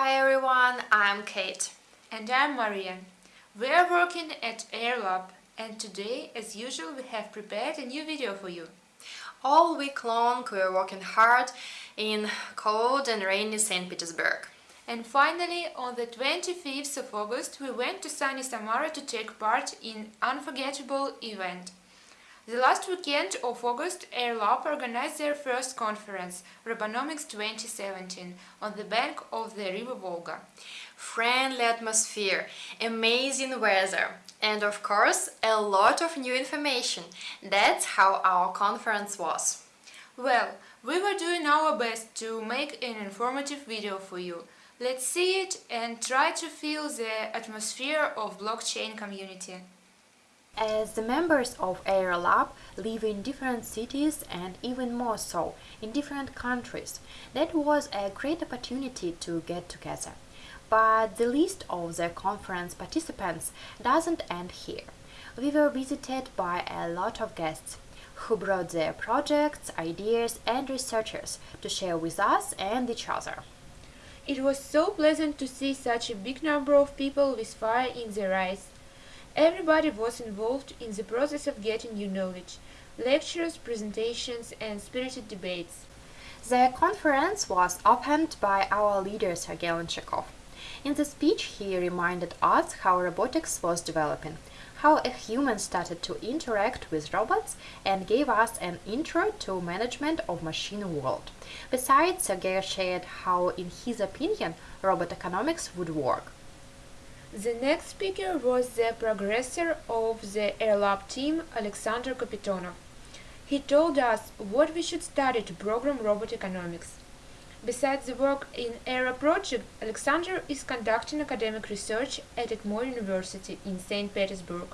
Hi everyone, I'm Kate. And I'm Maria. We are working at AirLab and today, as usual, we have prepared a new video for you. All week long we are working hard in cold and rainy St. Petersburg. And finally, on the 25th of August, we went to sunny Samara to take part in unforgettable event. The last weekend of August, AirLab organized their first conference, Robonomics 2017, on the bank of the river Volga. Friendly atmosphere, amazing weather, and of course, a lot of new information. That's how our conference was. Well, we were doing our best to make an informative video for you. Let's see it and try to feel the atmosphere of blockchain community. As the members of AirLab live in different cities and even more so in different countries, that was a great opportunity to get together. But the list of the conference participants doesn't end here. We were visited by a lot of guests who brought their projects, ideas and researchers to share with us and each other. It was so pleasant to see such a big number of people with fire in their eyes. Everybody was involved in the process of getting new knowledge, lectures, presentations and spirited debates. The conference was opened by our leader Sergei Lonshakov. In the speech he reminded us how robotics was developing, how a human started to interact with robots and gave us an intro to management of machine world. Besides, Sergei shared how, in his opinion, robot economics would work. The next speaker was the progressor of the AirLab team, Alexander Kapitonov. He told us what we should study to program robot economics. Besides the work in AIRA project, Alexander is conducting academic research at ITMO University in St. Petersburg.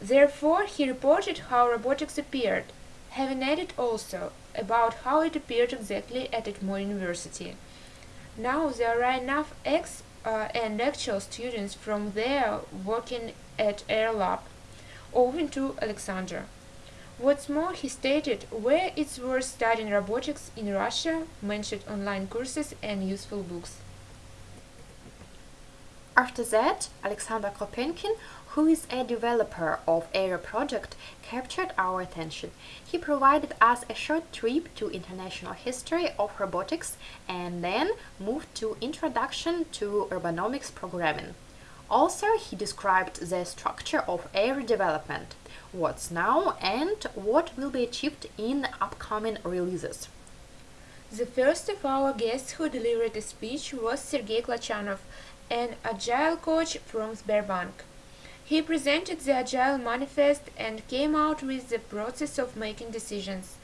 Therefore, he reported how robotics appeared, having added also about how it appeared exactly at ITMO University. Now there are enough ex uh, and actual students from there working at AirLab, owing to Alexander. What's more, he stated where it's worth studying robotics in Russia, mentioned online courses and useful books. After that, Alexander Kropenkin, who is a developer of AIRA project, captured our attention. He provided us a short trip to international history of robotics and then moved to introduction to Robonomics programming. Also, he described the structure of air development, what's now and what will be achieved in upcoming releases. The first of our guests who delivered a speech was Sergei Klachanov, an agile coach from Sberbank. He presented the Agile Manifest and came out with the process of making decisions.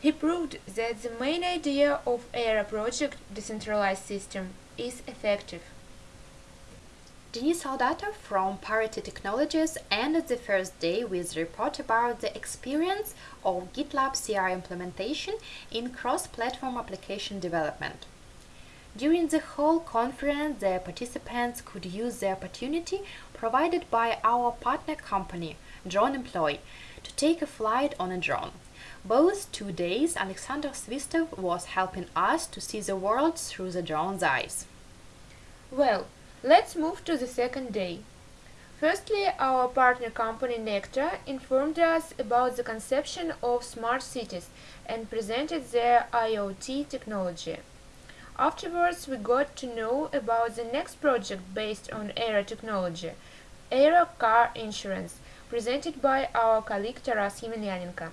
He proved that the main idea of AIRA project, decentralized system, is effective. Denis Soldatov from Parity Technologies ended the first day with a report about the experience of GitLab CI implementation in cross-platform application development. During the whole conference, the participants could use the opportunity provided by our partner company, Drone Employ, to take a flight on a drone. Both two days, Alexander Svistov was helping us to see the world through the drone's eyes. Well, Let's move to the second day. Firstly, our partner company Nectar informed us about the conception of smart cities and presented their IoT technology. Afterwards, we got to know about the next project based on AIRA technology, AIRA Car Insurance, presented by our colleague Taras Yemelyanenko.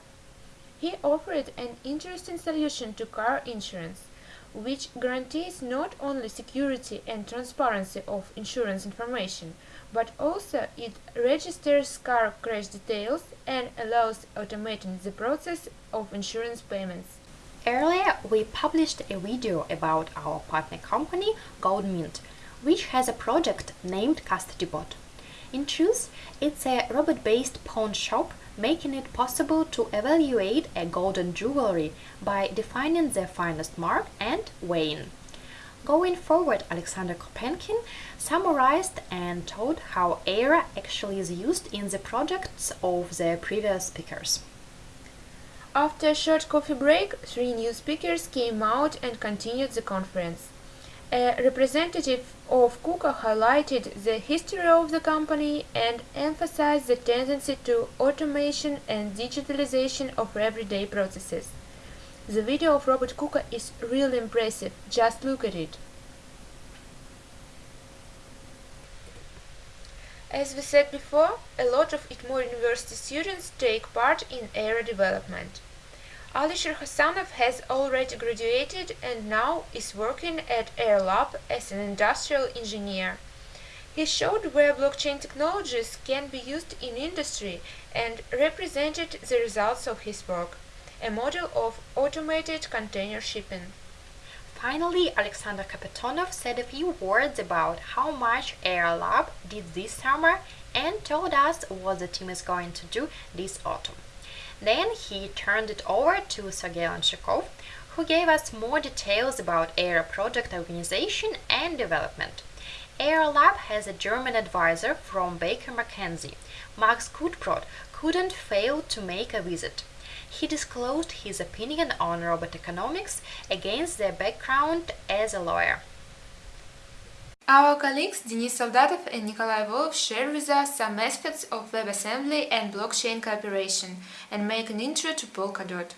He offered an interesting solution to car insurance which guarantees not only security and transparency of insurance information, but also it registers car crash details and allows automating the process of insurance payments. Earlier, we published a video about our partner company, GoldMint, which has a project named CustodyBot. In truth, it's a robot-based pawn shop making it possible to evaluate a golden jewelry by defining the finest mark and weighing. Going forward, Alexander Krupenkin summarized and told how AIRA actually is used in the projects of the previous speakers. After a short coffee break, three new speakers came out and continued the conference. A representative of KUKA highlighted the history of the company and emphasized the tendency to automation and digitalization of everyday processes. The video of Robert KUKA is really impressive, just look at it. As we said before, a lot of ITMO University students take part in area development. Alisher Hassanov has already graduated and now is working at Airlab as an industrial engineer. He showed where blockchain technologies can be used in industry and represented the results of his work, a model of automated container shipping. Finally, Alexander Kapitonov said a few words about how much Airlab did this summer and told us what the team is going to do this autumn. Then he turned it over to Sergei Lonshakov, who gave us more details about Air project organization and development. Airlab has a German advisor from Baker McKenzie. Max Gutbrod couldn't fail to make a visit. He disclosed his opinion on robot economics against their background as a lawyer. Our colleagues Denis Soldatov and Nikolai Volov share with us some aspects of WebAssembly and blockchain cooperation and make an intro to Polkadot.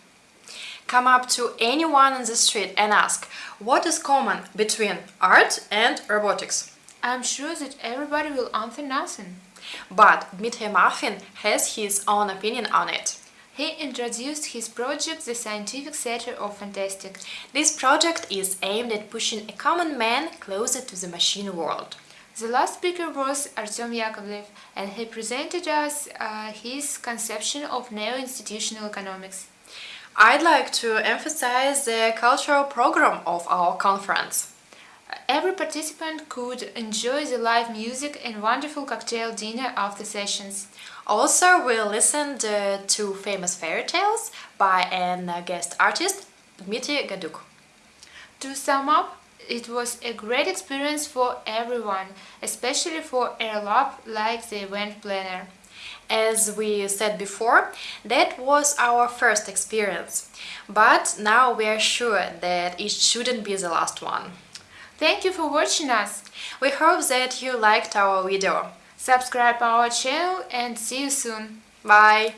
Come up to anyone on the street and ask, what is common between art and robotics? I'm sure that everybody will answer nothing. But Dmitry Marfin has his own opinion on it. He introduced his project, The Scientific Center of Fantastic. This project is aimed at pushing a common man closer to the machine world. The last speaker was Artem Yakovlev, and he presented us uh, his conception of neo-institutional economics. I'd like to emphasize the cultural program of our conference. Every participant could enjoy the live music and wonderful cocktail dinner after sessions. Also, we listened uh, to famous fairy tales by an uh, guest artist, Dmitry Gaduk. To sum up, it was a great experience for everyone, especially for Airlab like the event planner. As we said before, that was our first experience, but now we are sure that it shouldn't be the last one. Thank you for watching us. We hope that you liked our video. Subscribe our channel and see you soon. Bye!